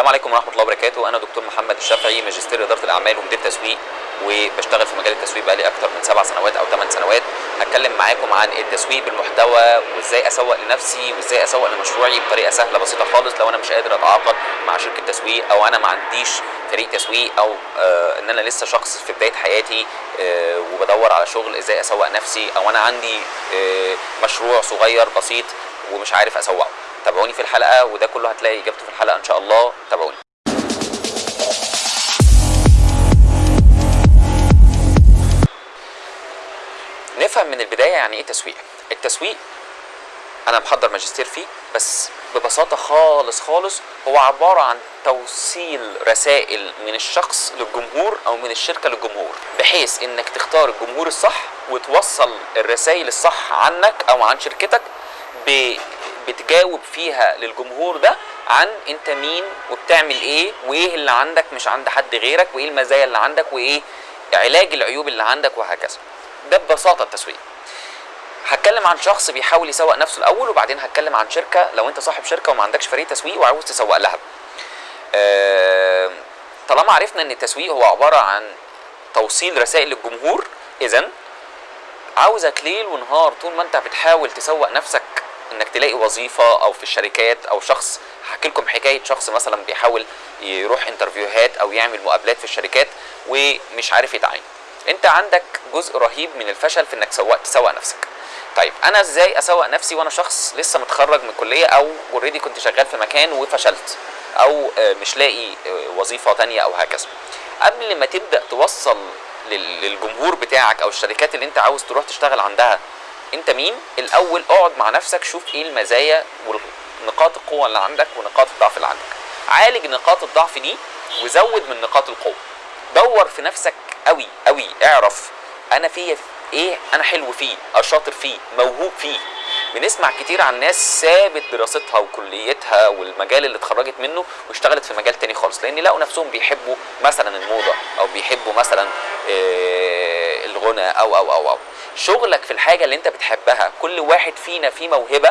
السلام عليكم ورحمة الله وبركاته. أنا دكتور محمد الشافعي ماجستير إدارة الأعمال ومدير تسويق وبشتغل في مجال التسويق بقالي أكتر من سبع سنوات أو ثمان سنوات. هتكلم معاكم عن التسويق بالمحتوى وإزاي أسوق لنفسي وإزاي أسوق لمشروعي بطريقة سهلة بسيطة خالص لو أنا مش قادر اتعاقد مع شركة تسويق أو أنا ما عنديش فريق تسويق أو آه إن أنا لسه شخص في بداية حياتي آه وبدور على شغل إزاي أسوق نفسي أو أنا عندي آه مشروع صغير بسيط ومش عارف أسوقه. تابعوني في الحلقة وده كله هتلاقي إجابته في الحلقة إن شاء الله تابعوني نفهم من البداية يعني إيه تسويق التسويق أنا محضر ماجستير فيه بس ببساطة خالص خالص هو عبارة عن توصيل رسائل من الشخص للجمهور أو من الشركة للجمهور بحيث إنك تختار الجمهور الصح وتوصل الرسائل الصح عنك أو عن شركتك. بتجاوب فيها للجمهور ده عن انت مين وبتعمل إيه وايه اللي عندك مش عند حد غيرك وايه المزايا اللي عندك وايه علاج العيوب اللي عندك وهكذا. ده ببساطة التسويق. هتكلم عن شخص بيحاول يسوق نفسه الأول وبعدين هتكلم عن شركة لو انت صاحب شركة وما عندكش فريق تسويق وعاوز تسوق لها. آه، طالما عرفنا إن التسويق هو عبارة عن توصيل رسائل للجمهور اذا عاوزك ليل ونهار طول ما انت بتحاول تسوق نفسك انك تلاقي وظيفة أو في الشركات أو شخص هحكي لكم حكاية شخص مثلا بيحاول يروح interview هات أو يعمل مقابلات في الشركات ومش عارف يتعين. انت عندك جزء رهيب من الفشل في انك سوق تسوق نفسك. طيب أنا إزاي اسوق نفسي وأنا شخص لسه متخرج من الكلية أو already كنت شغال في مكان وفشلت أو آه، مش لاقي آه، وظيفة تانية أو هكذا. قبل ما تبدأ توصل لل- للجمهور بتاعك أو الشركات اللي انت عاوز تروح تشتغل عندها انت مين؟ الأول اقعد مع نفسك شوف إيه المزايا ونقاط القوة اللي عندك ونقاط الضعف اللي عندك. عالج نقاط الضعف دي وزود من نقاط القوة. دور في نفسك قوي قوي. اعرف أنا فيا إيه أنا حلو فيه شاطر فيه موهوب فيه. بنسمع كتير عن ناس سابت دراستها وكليتها والمجال اللي اتخرجت منه واشتغلت في مجال تاني خالص لأن لقوا نفسهم بيحبوا مثلا الموضة أو بيحبوا مثلا آه، الغنى أو أو أو أو. شغلك في الحاجة اللي أنت بتحبها كل واحد فينا فيه موهبة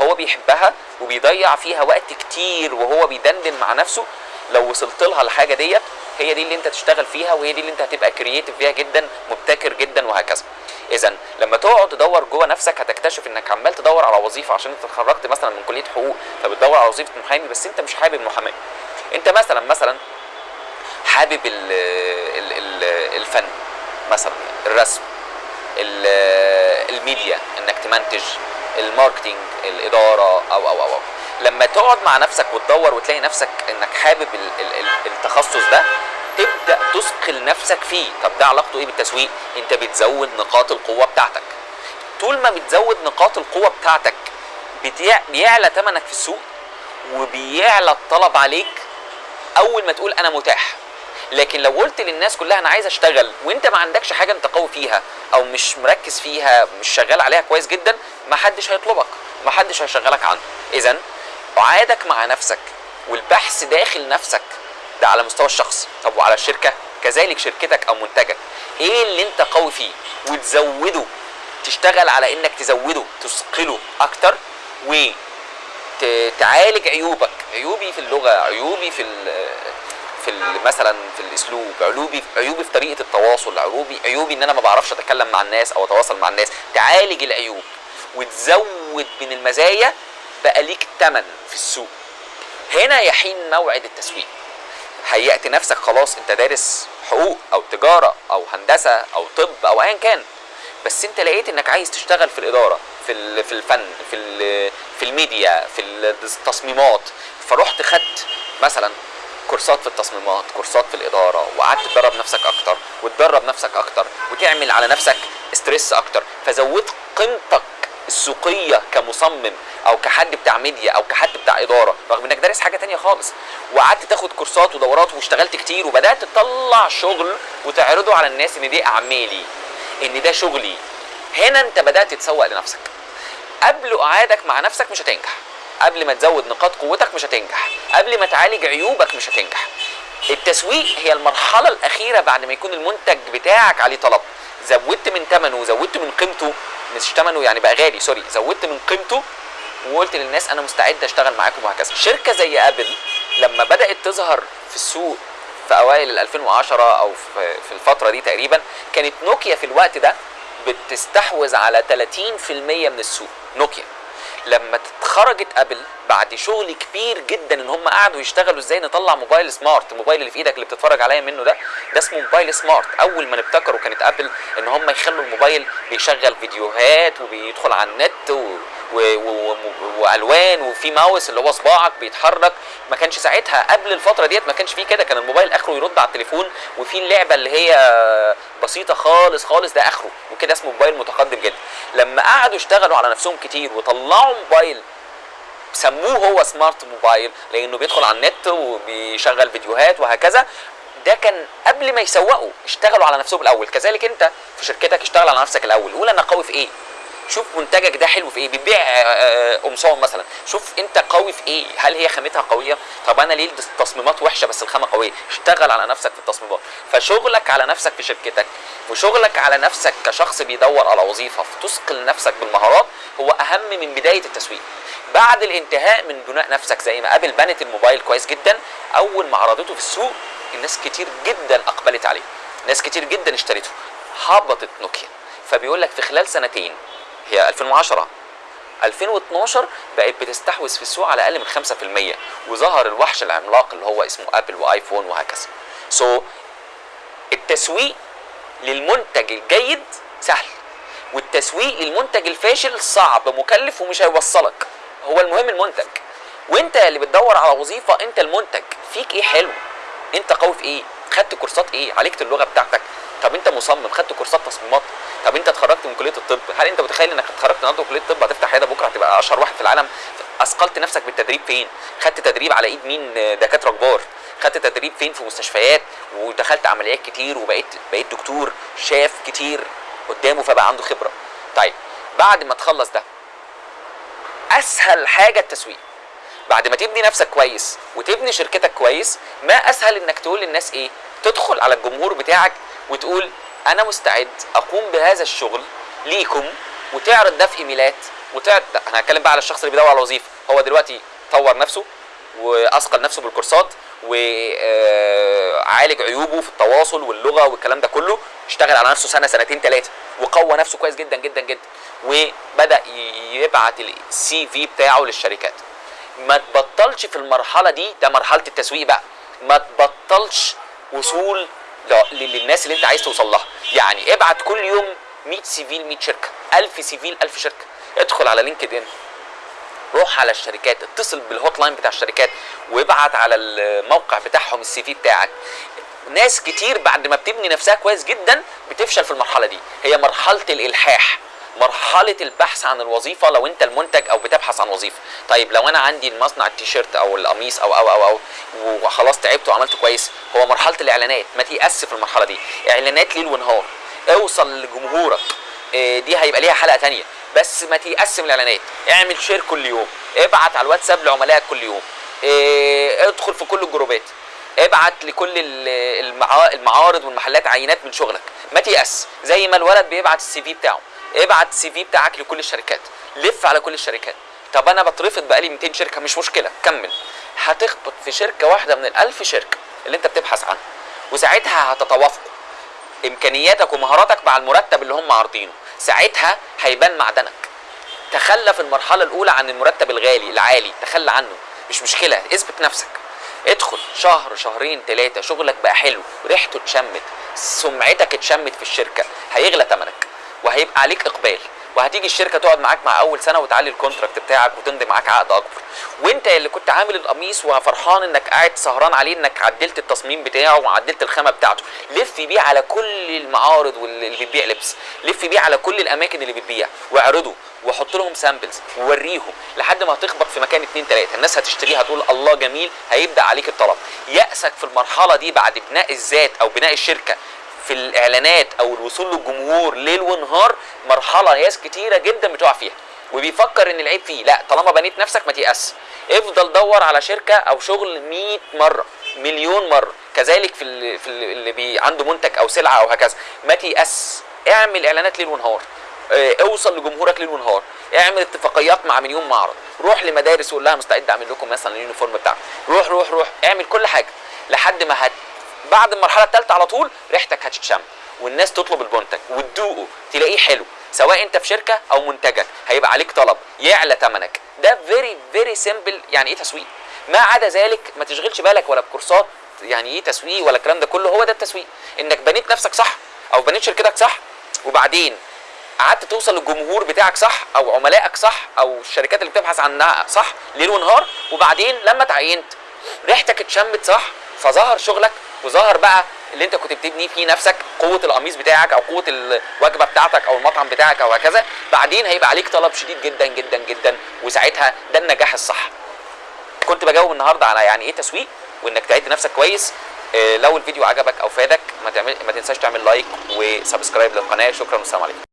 هو بيحبها وبيضيع فيها وقت كتير وهو بيدندن مع نفسه لو وصلت لها الحاجة ديت هي دي اللي أنت تشتغل فيها وهي دي اللي أنت هتبقى كرييتيف فيها جدا مبتكر جدا وهكذا. اذا لما تقعد تدور جوه نفسك هتكتشف إنك عمال تدور على وظيفة عشان أنت اتخرجت مثلا من كلية حقوق فبتدور على وظيفة محامي بس أنت مش حابب المحاماة. أنت مثلا مثلا حابب ال ال ال الفن. مثلا الرسم ال- الميديا إنك تمنتج ال marketing الإدارة أو أو أو. لما تقعد مع نفسك وتدور وتلاقي نفسك إنك حابب ال- ال- ال- التخصص ده تبدأ تثقل نفسك فيه. طب ده علاقته إيه بالتسويق؟ أنت بتزود نقاط القوة بتاعتك. طول ما بتزود نقاط القوة بتاعتك بيعلى ثمنك في السوق وبيعلى الطلب عليك. أول ما تقول أنا متاح لكن لو قلت للناس كلها أنا عايز أشتغل وأنت ما عندكش حاجة أنت قوي فيها أو مش مركز فيها مش شغال عليها كويس جدا ما حدش هيطلبك ما حدش هيشغلك عنه. اذا اعادك مع نفسك والبحث داخل نفسك ده على مستوى الشخص. طب وعلى الشركة؟ كذلك شركتك أو منتجك. إيه اللي أنت قوي فيه؟ وتزوده. تشتغل على إنك تزوده تثقله أكتر و تعالج عيوبك. عيوبي في اللغة عيوبي في في مثلا في الأسلوب عيوبي عيوبي في طريقة التواصل عيوبي عيوبي إن أنا ما بعرفش أتكلم مع الناس أو أتواصل مع الناس تعالج العيوب وتزود من المزايا بقى ليك ثمن في السوق. هنا يحين موعد التسويق. هيأت نفسك خلاص أنت دارس حقوق أو تجارة أو هندسة أو طب أو ايا كان بس أنت لقيت إنك عايز تشتغل في الإدارة في في الفن في في الميديا في التصميمات فرحت خدت مثلا كورسات في التصميمات كورسات في الإدارة وقعدت تدرب نفسك أكتر وتدرب نفسك أكتر وتعمل على نفسك stress أكتر فزودت قيمتك السوقية كمصمم أو كحد بتاع ميديا أو كحد بتاع إدارة رغم إنك دارس حاجة تانية خالص. وقعدت تاخد course ات ودورات واشتغلت كتير وبدأت تطلع شغل وتعرضه على الناس إن دي أعمالي إن ده شغلي. هنا أنت بدأت تتسوق لنفسك. قبل قعادك مع نفسك مش هتنجح. قبل ما تزود نقاط قوتك مش هتنجح. قبل ما تعالج عيوبك مش هتنجح. التسويق هي المرحلة الأخيرة بعد ما يكون المنتج بتاعك عليه طلب. زودت من ثمنه وزودت من قيمته. مش ثمنه يعني بقى غالي sorry. زودت من قيمته وقلت للناس أنا مستعد أشتغل معاكم وهكذا. شركة زي أبل لما بدأت تظهر في السوق في أوائل ال 2010 أو في في الفترة دي تقريبا كانت نوكيا في الوقت ده بتستحوذ على 30% من السوق. نوكيا. لما خرجت ابل بعد شغل كبير جدا إن هم قعدوا يشتغلوا إزاي نطلع موبايل smart الموبايل اللي في إيدك اللي بتتفرج عليا منه ده ده اسمه موبايل سمارت أول ما نبتكروا كانت ابل إن هم يخلوا الموبايل بيشغل فيديوهات وبيدخل على النت. و... و... و... وألوان وفي ماوس اللي هو صباعك بيتحرك ما كانش ساعتها قبل الفترة ديت ما كانش فيه كده كان الموبايل آخره يرد على التليفون وفي اللعبة اللي هي بسيطة خالص خالص ده آخره وكده اسمه موبايل متقدم جدا. لما قعدوا اشتغلوا على نفسهم كتير وطلعوا موبايل سموه هو سمارت موبايل لأنه بيدخل على النت وبيشغل فيديوهات وهكذا ده كان قبل ما يسوقوا اشتغلوا على نفسهم الأول. كذلك أنت في شركتك اشتغل على نفسك الأول. قول أنا قوي في إيه؟ شوف منتجك ده حلو في إيه؟ بتبيع آه، قمصان مثلا. شوف أنت قوي في إيه؟ هل هي خامتها قوية؟ طب أنا ليه التصميمات وحشة بس الخامة قوية؟ اشتغل على نفسك في التصميمات. فشغلك على نفسك في شركتك وشغلك على نفسك كشخص بيدور على وظيفة فتثقل نفسك بالمهارات هو أهم من بداية التسويق. بعد الانتهاء من بناء نفسك زي ما ابل بنت الموبايل كويس جدا أول ما عرضته في السوق الناس كتير جدا أقبلت عليه. ناس كتير جدا اشتريته هبطت نوكيا. فبيقول لك في خلال سنتين هي 2010 2012 بقت بتستحوذ في السوق على أقل من 5% وظهر الوحش العملاق اللي هو اسمه ابل وايفون وهكذا. سو so, التسويق للمنتج الجيد سهل والتسويق للمنتج الفاشل صعب مكلف ومش هيوصلك. هو المهم المنتج. وانت اللي بتدور على وظيفة انت المنتج. فيك إيه حلو؟ انت قوي في إيه؟ خدت كورسات إيه؟ عالجت اللغة بتاعتك. طب انت مصمم خدت كورسات تصميمات. طب انت اتخرجت من كلية الطب هل انت متخيل انك اتخرجت النهارده من كلية الطب؟ هتفتح عيادة بكرة هتبقى أشهر واحد في العالم. أثقلت نفسك بالتدريب فين؟ خدت تدريب على إيد مين؟ دكاترة كبار. خدت تدريب فين؟ في مستشفيات ودخلت عمليات كتير وبقيت بقيت دكتور شاف كتير قدامه فبقى عنده خبرة. طيب بعد ما تخلص ده أسهل حاجة التسويق. بعد ما تبني نفسك كويس وتبني شركتك كويس ما أسهل إنك تقول للناس إيه؟ تدخل على الجمهور بتاعك وتقول أنا مستعد أقوم بهذا الشغل ليكم وتعرض ده في ايميلات وتعرض أنا هتكلم بقى على الشخص اللي بيدور على وظيفه هو دلوقتي طور نفسه وأثقل نفسه بالكورسات وعالج عيوبه في التواصل واللغة والكلام ده كله. اشتغل على نفسه سنة سنتين ثلاثة وقوى نفسه كويس جدا جدا جدا. وبدأ يبعت السي في بتاعه للشركات. ما تبطلش في المرحلة دي ده مرحلة التسويق بقى. ما تبطلش وصول للناس اللي انت عايز توصل لها. يعني ابعت كل يوم 100 CV ل 100 شركة 1000 CV ل 1000 شركة. ادخل على LinkedIn روح على الشركات اتصل بال hotline بتاع الشركات وابعت على الموقع بتاعهم ال CV بتاعك. ناس كتير بعد ما بتبني نفسها كويس جدا بتفشل في المرحلة دي. هي مرحلة الإلحاح. مرحلة البحث عن الوظيفة لو انت المنتج أو بتبحث عن وظيفة. طيب لو أنا عندي المصنع التيشيرت أو القميص أو أو أو أو وخلاص تعبت وعملت كويس هو مرحلة الإعلانات. ما تيأس في المرحلة دي. إعلانات ليل ونهار. اوصل لجمهورك. دي هيبقى ليها حلقة تانية. بس ما تيأس من الإعلانات. اعمل share كل يوم. ابعت على الواتساب لعملائك كل يوم. ادخل في كل الجروبات. ابعت لكل المعارض والمحلات عينات من شغلك. ما تيأس. زي ما الولد بيبعت ال CV بتاعه. ابعت ال CV بتاعك لكل الشركات. لف على كل الشركات. طب أنا بترفض بقالي 200 شركة مش مشكلة كمل. هتخبط في شركة واحدة من الألف شركة اللي أنت بتبحث عنها. وساعتها هتتوافقوا. إمكانياتك ومهاراتك مع المرتب اللي هم عارضينه. ساعتها هيبان معدنك. تخلى في المرحلة الأولى عن المرتب الغالي العالي. تخلى عنه. مش مشكلة اثبت نفسك. ادخل شهر شهرين ثلاثة شغلك بقى حلو. ريحته اتشمت. سمعتك اتشمت في الشركة. هيغلى ثمنك وهيبقى عليك إقبال. وهتيجي الشركة تقعد معاك مع أول سنة وتعلي ال contract بتاعك وتمضي معاك عقد أكبر. وإنت اللي كنت عامل القميص وفرحان إنك قاعد سهران عليه إنك عدلت التصميم بتاعه وعدلت الخامة بتاعته. لف بيه على كل المعارض واللي بتبيع لبس. لف بيه على كل الأماكن اللي بتبيع. واعرضه وحط لهم samples ووريهم لحد ما هتخبط في مكان اتنين تلاتة. الناس هتشتريها هتقول الله جميل هيبدأ عليك الطلب. يأسك في المرحلة دي بعد بناء الذات أو بناء الشركة في الإعلانات أو الوصول للجمهور ليل ونهار مرحلة ناس كتيرة جدا بتقع فيها وبيفكر إن العيب فيه. لا طالما بنيت نفسك ما تيأس. افضل دور على شركة أو شغل 100 مرة مليون مرة. كذلك في اللي, في اللي بي عنده منتج أو سلعة أو هكذا. ما تيأس. اعمل إعلانات ليل ونهار. آه، اوصل لجمهورك ليل ونهار. اعمل اتفاقيات مع مليون معرض. روح لمدارس وقول لها مستعد أعمل لكم مثلا ال uniform بتاعك روح روح روح. اعمل كل حاجة لحد ما هت بعد المرحلة الثالثه على طول ريحتك هتتشم والناس تطلب المنتج وتدوقه تلاقيه حلو سواء انت في شركة أو منتجك هيبقى عليك طلب يعلى ثمنك ده very very simple يعني إيه تسويق؟ ما عدا ذلك ما تشغلش بالك ولا بكورسات يعني إيه تسويق ولا الكلام ده كله هو ده التسويق. انك بنيت نفسك صح أو بنيت شركتك صح وبعدين قعدت توصل للجمهور بتاعك صح أو عملائك صح أو الشركات اللي بتبحث عنها صح ليل ونهار وبعدين لما تعينت ريحتك اتشمت صح فظهر شغلك وظهر بقى اللي انت كنت بتبني فيه نفسك قوة القميص بتاعك أو قوة الوجبة بتاعتك أو المطعم بتاعك أو هكذا. بعدين هيبقى عليك طلب شديد جدا جدا جدا وساعتها ده النجاح الصح. كنت بجاوب النهارده على يعني إيه تسويق وإنك تعد نفسك كويس. آه، لو الفيديو عجبك أو فادك ما تعمل ما تنساش تعمل like و subscribe للقناة. شكرا والسلام عليكم.